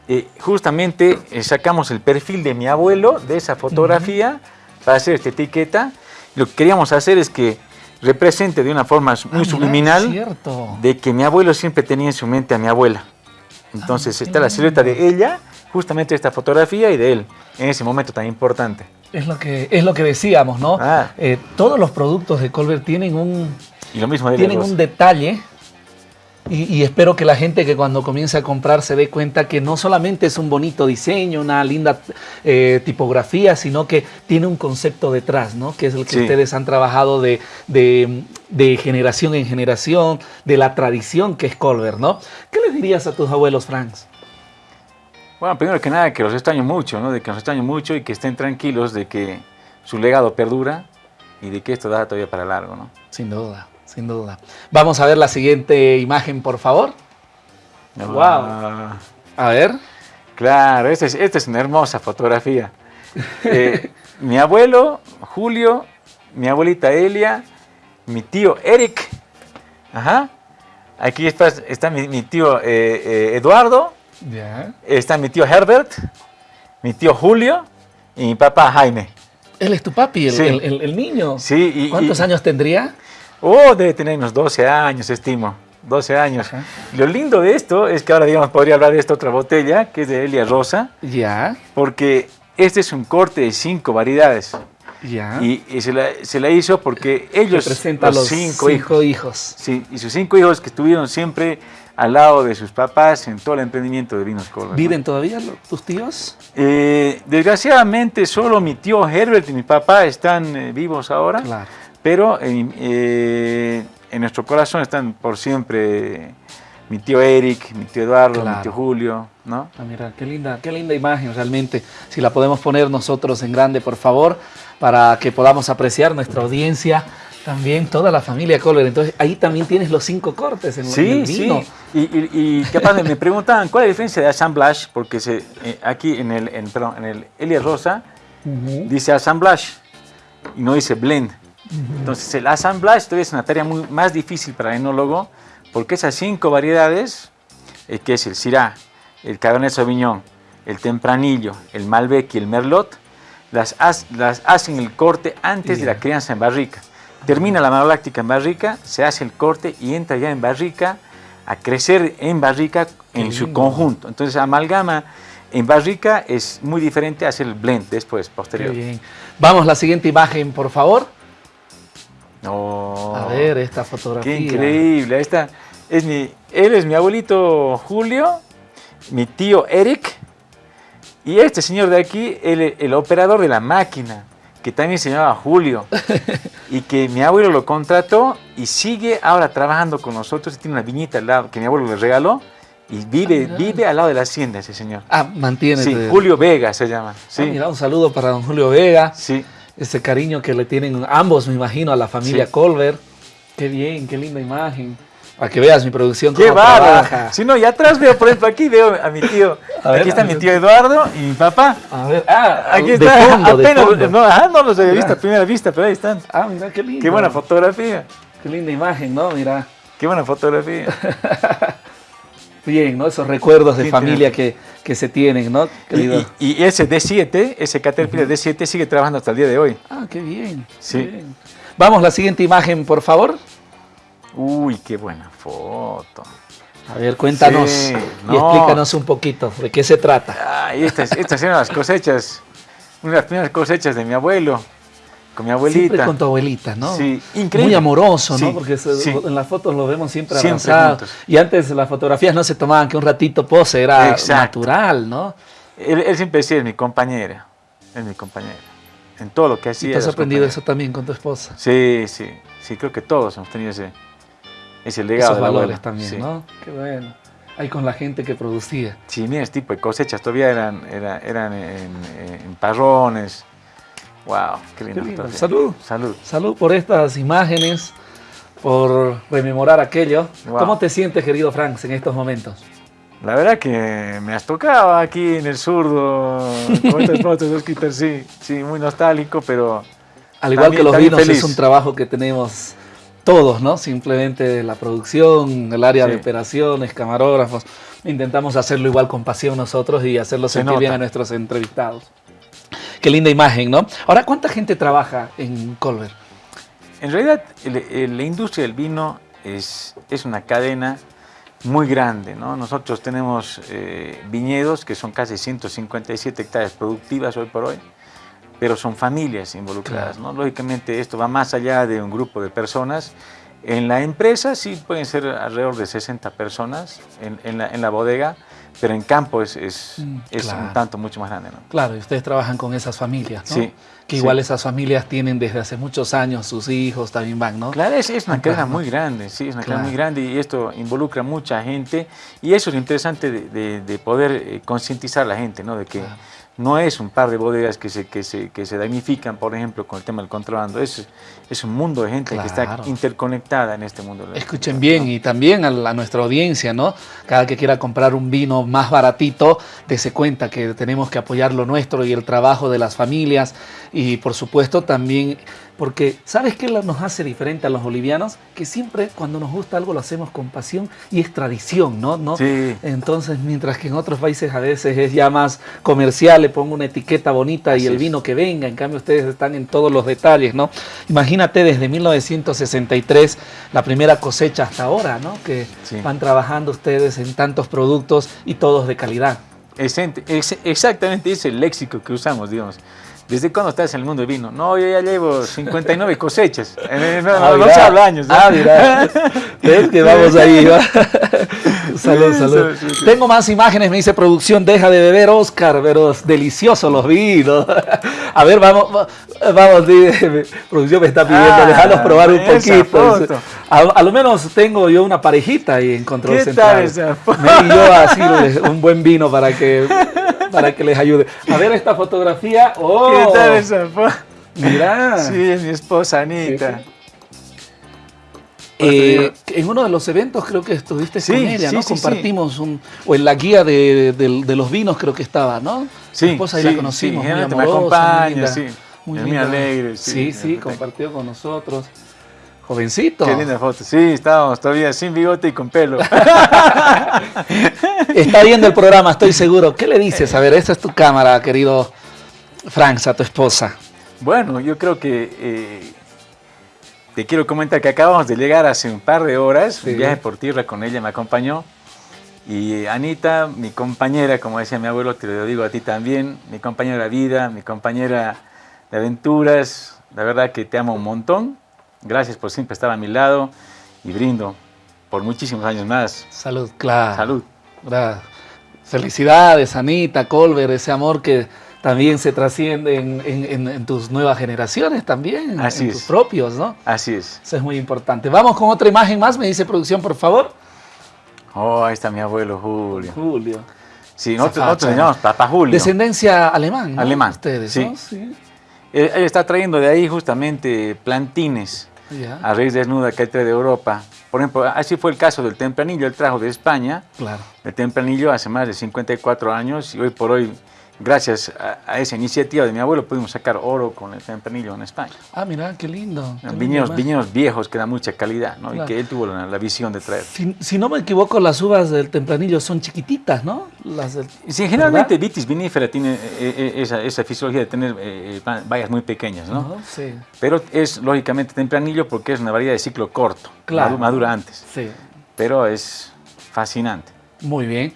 eh, justamente eh, sacamos el perfil de mi abuelo de esa fotografía para hacer esta etiqueta. Lo que queríamos hacer es que represente de una forma muy ah, subliminal de que mi abuelo siempre tenía en su mente a mi abuela. Entonces ah, está la silueta de ella, justamente esta fotografía y de él, en ese momento tan importante. Es lo que, es lo que decíamos, ¿no? Ah. Eh, todos los productos de Colbert tienen un, y lo mismo tienen un detalle y, espero que la gente que cuando comience a comprar se dé cuenta que no solamente es un bonito diseño, una linda eh, tipografía, sino que tiene un concepto detrás, ¿no? Que es el que ustedes han trabajado de, generación en generación, de la tradición que es Colbert, ¿no? ¿Qué les dirías a tus abuelos, Franks? Bueno, primero que nada, que los extraño mucho, ¿no? De que los extraño mucho y que estén tranquilos de que su legado perdura y de que esto da todavía para largo, ¿no? Sin duda sin duda. Vamos a ver la siguiente imagen, por favor. wow. Ah. A ver. Claro, esta es, una hermosa fotografía. Eh, mi abuelo, Julio, mi abuelita Elia, mi tío Eric. Ajá. Aquí está, está mi, tío eh, eh, Eduardo. Está mi tío Herbert, mi tío Julio y mi papá Jaime. Él es tu papi, el, niño. Sí. ¿Cuántos años tendría? Oh, debe tener unos 12 años, estimo. 12 años. Lo lindo de esto es que ahora, digamos, podría hablar de esta otra botella, que es de Elia Rosa. Ya. Porque este es un corte de cinco variedades. Ya. Y, se, la, hizo porque ellos, los, los cinco, hijos. Sí, y sus cinco hijos que estuvieron siempre al lado de sus papás en todo el emprendimiento de Vinos Colbert. ¿Viven todavía tus tíos? Eh, desgraciadamente solo mi tío Herbert y mi papá están eh, vivos ahora. Claro. Pero eh, en nuestro corazón están por siempre mi tío Eric, mi tío Eduardo, mi tío Julio, ¿no? Ah, mira, qué linda, qué linda imagen realmente. Si la podemos poner nosotros en grande, por favor, para que podamos apreciar nuestra audiencia, también toda la familia Colbert. Entonces, ahí también tienes los cinco cortes en, sí, el vino. Sí, y, y, capaz me preguntaban cuál es la diferencia de assemblage, porque se, eh, aquí en el, en, perdón, en el Elia Rosa dice assemblage y no dice blend. Entonces el assemblage todavía es una tarea muy, más difícil para el enólogo porque esas cinco variedades, eh, que es el Syrah, el Cabernet Sauvignon, el Tempranillo, el Malbec y el Merlot, las, las hacen el corte antes de la crianza en barrica. Termina la maloláctica en barrica, se hace el corte y entra ya en barrica a crecer en barrica en su conjunto. Entonces amalgama en barrica es muy diferente a hacer el blend después, posterior. Vamos a la siguiente imagen, por favor. No. A ver esta fotografía. Qué increíble. Esta es mi, él es mi abuelito Julio, mi tío Eric y este señor de aquí, el, el operador de la máquina, que también se llamaba Julio y que mi abuelo lo contrató y sigue ahora trabajando con nosotros. Tiene una viñita al lado que mi abuelo le regaló y vive, ah, vive al lado de la hacienda ese señor. Ah, mantiene. Sí, Julio Vega se llama. Sí. Ah, mira, un saludo para don Julio Vega. Sí ese cariño que le tienen ambos, me imagino, a la familia Colbert. Qué bien, qué linda imagen. Para que veas mi producción. Qué bárbaro. Si no, y atrás veo, por ejemplo, aquí veo a mi tío. aquí está mi tío Eduardo y mi papá. A ver, ah, aquí está. Fondo, apenas, No, ah, no los había visto a primera vista, pero ahí están. Ah, mira, qué lindo. Qué buena fotografía. Qué linda imagen, ¿no? Mira. Qué buena fotografía. Bien, ¿no? Esos recuerdos de familia que, que, se tienen, ¿no? Y, y, ese D7, ese Caterpillar D7 sigue trabajando hasta el día de hoy. Ah, qué bien. Sí. Vamos, la siguiente imagen, por favor. Uy, qué buena foto. A ver, cuéntanos y explícanos un poquito de qué se trata. Ay, estas, estas eran las cosechas, una de las primeras cosechas de mi abuelo con mi abuelita. Siempre con tu abuelita, ¿no? Sí, increíble. Muy amoroso, ¿no? Porque en las fotos lo vemos siempre, abrazados. Y antes las fotografías no se tomaban que un ratito pose, era natural, ¿no? Él, siempre decía, es mi compañera, es mi compañera. En todo lo que hacía. ¿Y te has aprendido eso también con tu esposa? Sí, sí. Sí, creo que todos hemos tenido ese, ese legado. Esos valores también, ¿no? Qué bueno. Ahí con la gente que producía. Sí, mira, este tipo de cosechas todavía eran, eran, en, en parrones, Wow, qué lindo. Salud. Salud. Salud por estas imágenes, por rememorar aquello. ¿Cómo te sientes, querido Frank, en estos momentos? La verdad que me has tocado aquí en el surdo con estas fotos, sí, sí, muy nostálgico, pero... Al igual que los vinos, es un trabajo que tenemos todos, ¿no? Simplemente la producción, el área de operaciones, camarógrafos. Intentamos hacerlo igual con pasión nosotros y hacerlo sentir bien a nuestros entrevistados. Qué linda imagen, ¿no? Ahora, ¿cuánta gente trabaja en Colbert? En realidad, la industria del vino es, es una cadena muy grande. ¿no? Nosotros tenemos eh, viñedos que son casi 157 hectáreas productivas hoy por hoy, pero son familias involucradas. ¿no? Lógicamente esto va más allá de un grupo de personas. En la empresa sí pueden ser alrededor de 60 personas en, la, en la bodega, pero en campo es, es, mm, un tanto mucho más grande. ¿no? Claro, y ustedes trabajan con esas familias, ¿no? Sí. Que igual esas familias tienen desde hace muchos años, sus hijos también van, ¿no? Claro, es, una cadena muy grande, sí, es una cadena muy grande y esto involucra mucha gente y eso es lo interesante de, poder eh, concientizar a la gente, ¿no? De que no es un par de bodegas que se, que se, que se damnifican, por ejemplo, con el tema del contrabando. Es, es un mundo de gente que está interconectada en este mundo. Escuchen bien y también a, nuestra audiencia, ¿no? Cada que quiera comprar un vino más baratito, dése cuenta que tenemos que apoyar lo nuestro y el trabajo de las familias y por supuesto también porque ¿sabes qué nos hace diferente a los bolivianos? Que siempre cuando nos gusta algo lo hacemos con pasión y es tradición, ¿no? ¿No? Sí. Entonces, mientras que en otros países a veces es ya más comercial, le pongo una etiqueta bonita y el vino que venga, en cambio ustedes están en todos los detalles, ¿no? Imagínate desde 1963, la primera cosecha hasta ahora, ¿no? Que van trabajando ustedes en tantos productos y todos de calidad. Exactamente, es el léxico que usamos, digamos. ¿Desde cuándo estás en el mundo del vino? No, yo ya llevo 59 cosechas. No, ah, no, se habla años. Ah, mira. ¿Ves que vamos ahí? salud, salud. Tengo más imágenes, me dice producción, deja de beber Oscar, pero deliciosos los vinos. A ver, vamos, vamos, producción me está pidiendo, ah, dejarlos probar un poquito. A, lo menos tengo yo una parejita y en control central. me dio así un buen vino para que para que les ayude. A ver esta fotografía. ¡Oh! ¿Qué tal esa Mira. Sí, es mi esposa Anita. Eh, en uno de los eventos creo que estuviste con ella, ¿no? Compartimos un, o en la guía de, los vinos creo que estaba, ¿no? Sí, Mi esposa ahí la conocimos, muy amorosa, me acompaña, sí. Muy, alegre. Sí, sí, compartió con nosotros. Jovencito. Qué linda foto. Sí, estábamos todavía sin bigote y con pelo. Está viendo el programa, estoy seguro. ¿Qué le dices? A ver, esta es tu cámara, querido Franz, a tu esposa. Bueno, yo creo que eh, te quiero comentar que acabamos de llegar hace un par de horas, un viaje por tierra con ella, me acompañó. Y Anita, mi compañera, como decía mi abuelo, te lo digo a ti también, mi compañera de vida, mi compañera de aventuras, la verdad que te amo un montón Gracias por siempre estar a mi lado y brindo por muchísimos años más. Salud, claro. Salud. Felicidades, Anita, Colbert, ese amor que también se trasciende en, tus nuevas generaciones también, Así en tus propios, ¿no? Así es. Eso es muy importante. Vamos con otra imagen más, me dice producción, por favor. Oh, ahí está mi abuelo Julio. Julio. Sí, nosotros, nosotros llamamos Papá Julio. Descendencia alemán, ¿no? Alemán. Ustedes, sí. sí. Él, está trayendo de ahí justamente plantines a raíz desnuda que trae de Europa. Por ejemplo, así fue el caso del tempranillo, él trajo de España claro. el tempranillo hace más de 54 años y hoy por hoy gracias a, esa iniciativa de mi abuelo pudimos sacar oro con el tempranillo en España. Ah, mira, qué lindo. viñedos, viñedos, viejos que dan mucha calidad, ¿no? Y que él tuvo la, visión de traer. Si, no me equivoco, las uvas del tempranillo son chiquititas, ¿no? Las sí, generalmente vitis vinífera tiene eh, eh, esa, fisiología de tener eh, bayas muy pequeñas, ¿no? sí. Pero es lógicamente tempranillo porque es una variedad de ciclo corto, claro. madura antes. Sí. Pero es fascinante. Muy bien.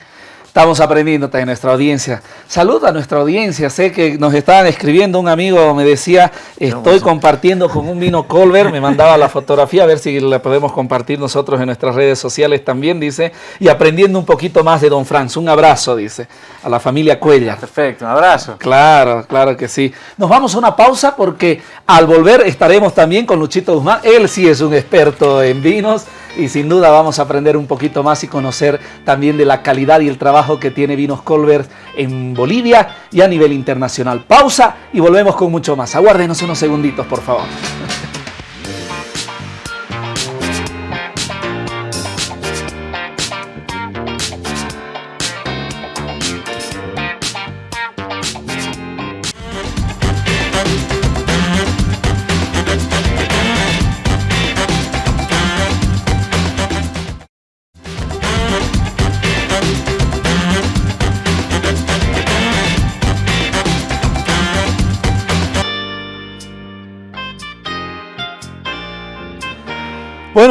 Estamos aprendiendo también nuestra audiencia. Saluda a nuestra audiencia. Sé que nos estaban escribiendo. Un amigo me decía, estoy compartiendo con un vino Colbert. Me mandaba la fotografía a ver si la podemos compartir nosotros en nuestras redes sociales también, dice. Y aprendiendo un poquito más de Don Franz. Un abrazo, dice, a la familia Cuella. Perfecto, un abrazo. Claro, claro que sí. Nos vamos a una pausa porque al volver estaremos también con Luchito Guzmán. Él sí es un experto en vinos y sin duda vamos a aprender un poquito más y conocer también de la calidad y el trabajo que tiene Vinos Colbert en Bolivia y a nivel internacional. Pausa y volvemos con mucho más. Aguárdenos unos segunditos, por favor.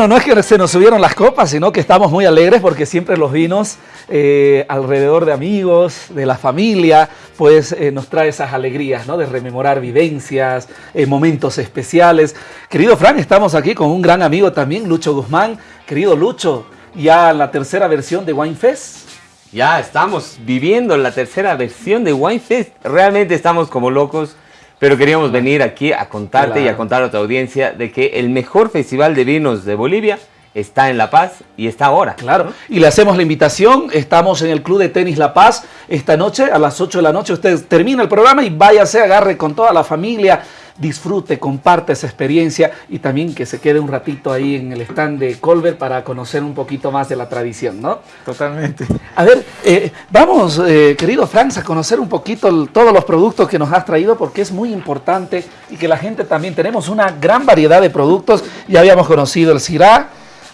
No es que se nos subieron las copas, sino que estamos muy alegres porque siempre los vinos eh, alrededor de amigos, de la familia, pues eh, nos trae esas alegrías, ¿no? De rememorar vivencias, eh, momentos especiales. Querido Frank, estamos aquí con un gran amigo también, Lucho Guzmán. Querido Lucho, ya la tercera versión de Wine Fest. Ya estamos viviendo la tercera versión de Wine Fest. Realmente estamos como locos pero queríamos venir aquí a contarte y a contar a tu audiencia de que el mejor festival de vinos de Bolivia está en La Paz y está ahora. Claro, y le hacemos la invitación, estamos en el Club de Tenis La Paz esta noche a las 8 de la noche, usted termina el programa y váyase, agarre con toda la familia, disfrute, comparte esa experiencia y también que se quede un ratito ahí en el stand de Colbert para conocer un poquito más de la tradición, ¿no? Totalmente. A ver, eh, vamos, eh, querido Franz, a conocer un poquito todos los productos que nos has traído porque es muy importante y que la gente también, tenemos una gran variedad de productos, ya habíamos conocido el Syrah,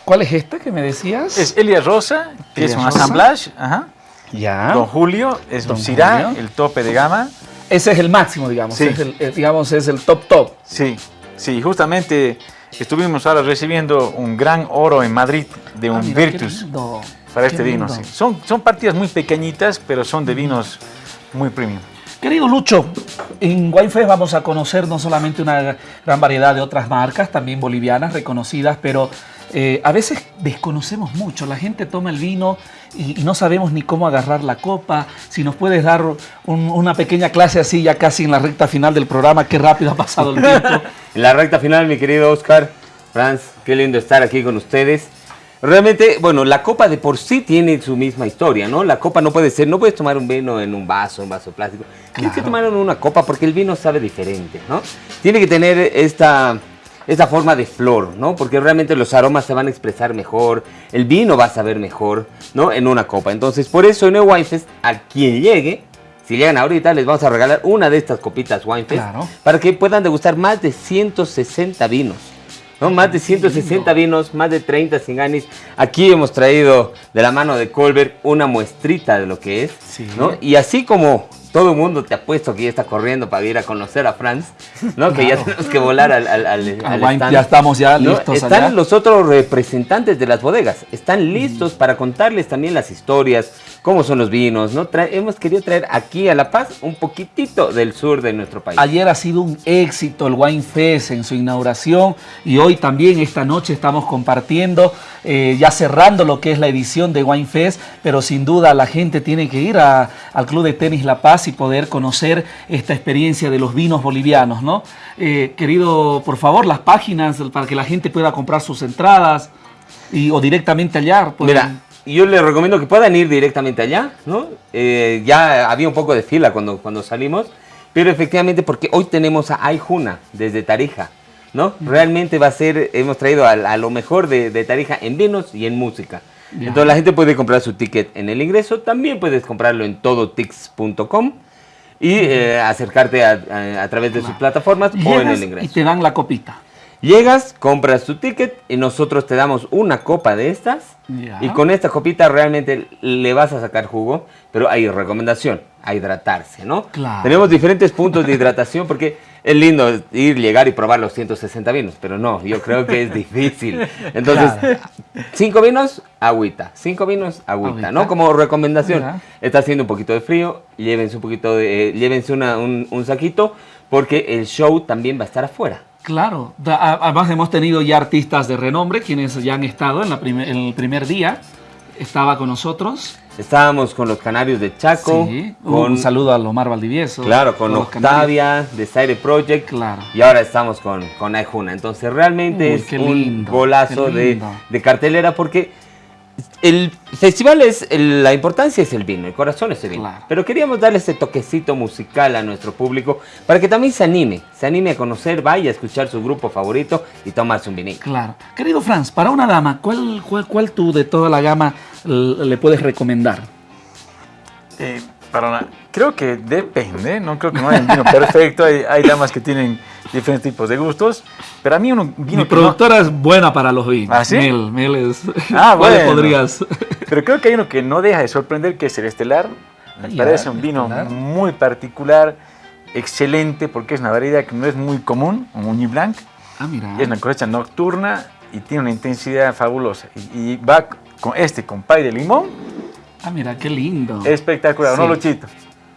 ¿cuál es este que me decías? Es Elia Rosa, que es un assemblage, ajá. Ya. Don Julio, es un Syrah, el tope de gama. Ese es el máximo, digamos. Es el, digamos, es el top top. Sí, sí, justamente estuvimos ahora recibiendo un gran oro en Madrid de un ah, Virtus para este vino. Son, son partidas muy pequeñitas, pero son de vinos muy premium. Querido Lucho, en Winefest vamos a conocer no solamente una gran variedad de otras marcas, también bolivianas reconocidas, pero eh, a veces desconocemos mucho. La gente toma el vino y, no sabemos ni cómo agarrar la copa. Si nos puedes dar una pequeña clase así, ya casi en la recta final del programa, qué rápido ha pasado el tiempo. en la recta final, mi querido Oscar, Franz, qué lindo estar aquí con ustedes. Realmente, bueno, la copa de por sí tiene su misma historia, ¿no? La copa no puede ser, no puedes tomar un vino en un vaso, un vaso plástico. Tienes que tomar en una copa porque el vino sabe diferente, ¿no? Tiene que tener esta, esta forma de flor, ¿no? Porque realmente los aromas se van a expresar mejor, el vino va a saber mejor, ¿no? En una copa. Entonces, por eso en el Winefest, a quien llegue, si llegan ahorita, les vamos a regalar una de estas copitas Winefest para que puedan degustar más de 160 vinos. ¿no? Más de 160 vinos, más de 30 singanis. Aquí hemos traído de la mano de Colbert una muestrita de lo que es. ¿no? Y así como todo el mundo te ha puesto que ya está corriendo para ir a conocer a Franz, ¿no? Que ya tenemos que volar al, al, Ya estamos ya listos Están los otros representantes de las bodegas, están listos para contarles también las historias, cómo son los vinos, ¿no? hemos querido traer aquí a La Paz un poquitito del sur de nuestro país. Ayer ha sido un éxito el Wine Fest en su inauguración y hoy también esta noche estamos compartiendo, eh, ya cerrando lo que es la edición de Wine Fest, pero sin duda la gente tiene que ir al Club de Tenis La Paz y poder conocer esta experiencia de los vinos bolivianos, ¿no? Eh, querido, por favor, las páginas para que la gente pueda comprar sus entradas y, o directamente allá. Mira, yo les recomiendo que puedan ir directamente allá, ¿no? Eh, ya había un poco de fila cuando, cuando salimos, pero efectivamente porque hoy tenemos a Ayjuna desde Tarija, ¿no? Realmente va a ser, hemos traído a, lo mejor de, de, Tarija en vinos y en música. Entonces la gente puede comprar su ticket en el ingreso, también puedes comprarlo en todotix.com y eh, acercarte a, través de sus plataformas o en el ingreso. Y te dan la copita. Llegas, compras tu ticket y nosotros te damos una copa de estas y con esta copita realmente le vas a sacar jugo, pero hay recomendación, a hidratarse, ¿no? Claro. Tenemos diferentes puntos de hidratación porque es lindo ir, llegar y probar los 160 vinos, pero no, yo creo que es difícil. Entonces, cinco vinos, agüita, cinco vinos, agüita, ¿no? Como recomendación, está haciendo un poquito de frío, llévense un poquito de, eh, llévense un, un saquito porque el show también va a estar afuera. Claro, además hemos tenido ya artistas de renombre quienes ya han estado en, la el primer día. Estaba con nosotros. Estábamos con los Canarios de Chaco. Sí, con, un saludo a Omar Valdivieso. Claro, con Octavia, de Sire Project. Claro. Y ahora estamos con, con Ayjuna. Entonces realmente es un golazo de, de cartelera porque el festival es, la importancia es el vino, el corazón es el vino. Pero queríamos darle ese toquecito musical a nuestro público para que también se anime, se anime a conocer, vaya a escuchar su grupo favorito y tomarse un vinito. Claro. Querido Franz, para una dama, ¿cuál, cuál, tú de toda la gama le puedes recomendar? Eh, para creo que depende, no creo que no haya un vino perfecto, hay, hay damas que tienen diferentes tipos de gustos. Pero a mí un vino. Mi productora es buena para los vinos. ¿Ah, sí? Mel, Mel es. Ah, bueno. podrías? Pero creo que hay uno que no deja de sorprender, que es el Estelar. Me parece un vino muy particular, excelente, porque es una variedad que no es muy común, un Muñi Blanc. Ah, mira. Es una cosecha nocturna y tiene una intensidad fabulosa. Y, y va con este, con pay de limón, Ah, mira, qué lindo. espectacular, Sí. ¿no, Luchito?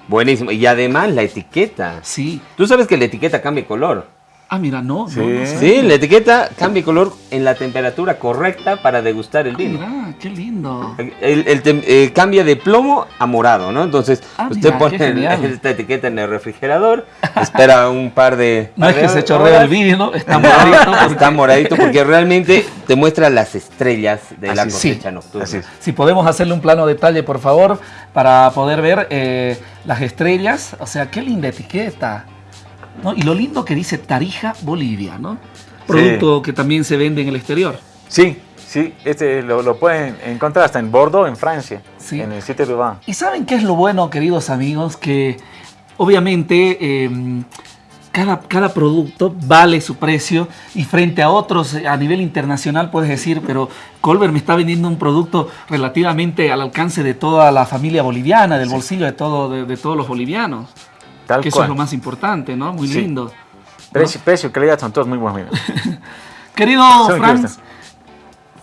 Buenísimo. Y además la etiqueta. Sí. Tú sabes que la etiqueta cambia de color. Ah, mira, no. Sí. no, no sé. Sí, la etiqueta cambia de color en la temperatura correcta para degustar el Ah, vino. mira, qué lindo. El, el tem- eh, cambia de plomo a morado, ¿no? Entonces, Ah, usted mira, pone esta etiqueta en el refrigerador, espera un par de... No es que de se chorrea el vino, está moradito. porque- Está moradito porque realmente te muestra las estrellas de la Así es. cosecha Sí. nocturna. Así. Si podemos hacerle un plano detalle, por favor, para poder ver eh, las estrellas. O sea, qué linda etiqueta. ¿No? Y lo lindo que dice Tarija, Bolivia, ¿no? Producto que también se vende en el exterior. Sí, sí, este lo, lo pueden encontrar hasta en Bordeaux, en Francia, Sí. en el sitio de Vin. ¿Y saben qué es lo bueno, queridos amigos? Que obviamente eh, cada, cada producto vale su precio y frente a otros eh, a nivel internacional puedes decir, pero Colbert me está vendiendo un producto relativamente al alcance de toda la familia boliviana, del bolsillo de, todo, de, de todos los bolivianos. Tal que eso es lo más importante, ¿no? Muy Sí. lindo. Precio, precio y calidad son todos muy buenos. Querido ¿Saben qué Franz,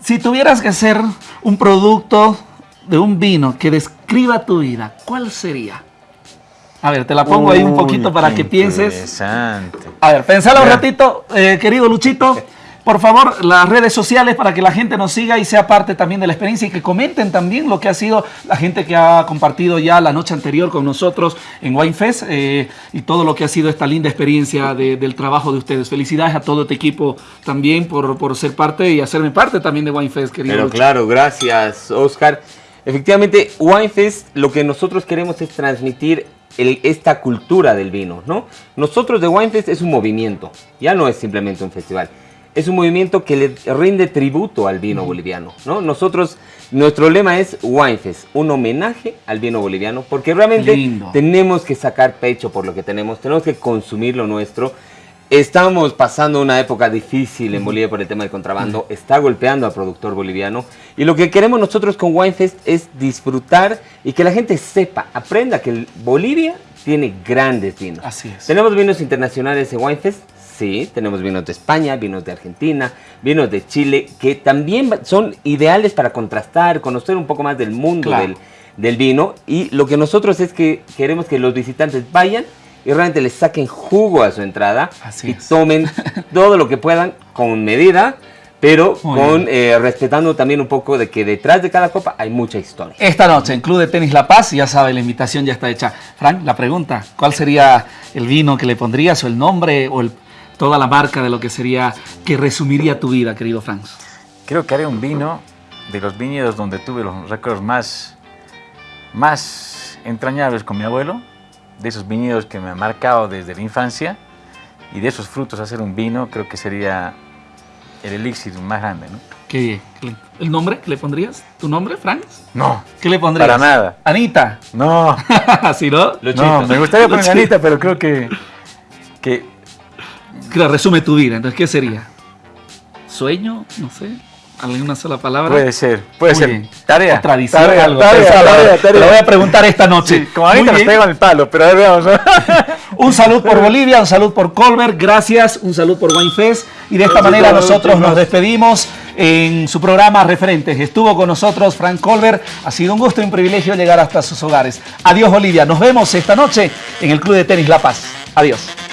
si tuvieras que hacer un producto de un vino que describa tu vida, ¿cuál sería? A ver, te la pongo ahí un poquito para que pienses. Interesante. A ver, pensalo un ratito, eh, querido Luchito. Por favor, las redes sociales para que la gente nos siga y sea parte también de la experiencia y que comenten también lo que ha sido la gente que ha compartido ya la noche anterior con nosotros en WineFest eh, y todo lo que ha sido esta linda experiencia de- del trabajo de ustedes. Felicidades a todo este equipo también por, por ser parte y hacerme parte también de WineFest, querido claro, gracias, Oscar. Efectivamente, Winefest lo que nosotros queremos es transmitir esta cultura del vino, ¿no? Nosotros de Winefest es un movimiento, ya no es simplemente un festival. Es un movimiento que le rinde tributo al vino boliviano, ¿no? Nosotros, nuestro lema es Winefest, un homenaje al vino boliviano, porque realmente Lindo. tenemos que sacar pecho por lo que tenemos, tenemos que consumir lo nuestro. Estamos pasando una época difícil en Bolivia por el tema del contrabando, está golpeando al productor boliviano y lo que queremos nosotros con Winefest es disfrutar y que la gente sepa, aprenda que Bolivia tiene grandes vinos. Así es. ¿Tenemos vinos internacionales en Winefest? Sí, tenemos vinos de España, vinos de Argentina, vinos de Chile, que también son ideales para contrastar, conocer un poco más del mundo Claro. del, del vino. Y lo que nosotros es que queremos que los visitantes vayan y realmente les saquen jugo a su entrada Así y es. tomen todo lo que puedan con medida, pero Muy con eh, respetando también un poco de que detrás de cada copa hay mucha historia. Esta noche en Club de Tenis La Paz, ya sabe, la invitación ya está hecha. Frank, la pregunta, ¿cuál sería el vino que le pondrías o el nombre o el- toda la marca de lo que sería, que resumiría tu vida, querido Frank? Creo que haré un vino de los viñedos donde tuve los récords más, más entrañables con mi abuelo, de esos viñedos que me han marcado desde la infancia, y de esos frutos hacer un vino creo que sería el elixir más grande, ¿no? ¿Qué, ¿El nombre que le pondrías? ¿Tu nombre, Frank? No, ¿Qué le pondrías? Para nada. Anita. no, ¿Sí, no? Luchito. no, me gustaría poner. Anita, pero creo que, que Que resume tu vida. Entonces, ¿qué sería? ¿Sueño? No sé. ¿Alguna sola palabra? puede ser, puede Muy ser. bien. Tarea. O tradición, tarea, algo. lo voy a preguntar esta noche. Sí, como ahorita nos pego en el palo, pero a ver, veamos. ¿no? Un salud por Bolivia, un salud por Colbert, gracias, un salud por Winefest. Y de esta manera nosotros nos despedimos en su programa Referentes. Estuvo con nosotros Frank Colbert. Ha sido un gusto y un privilegio llegar hasta sus hogares. Adiós Bolivia, nos vemos esta noche en el Club de Tenis La Paz. Adiós.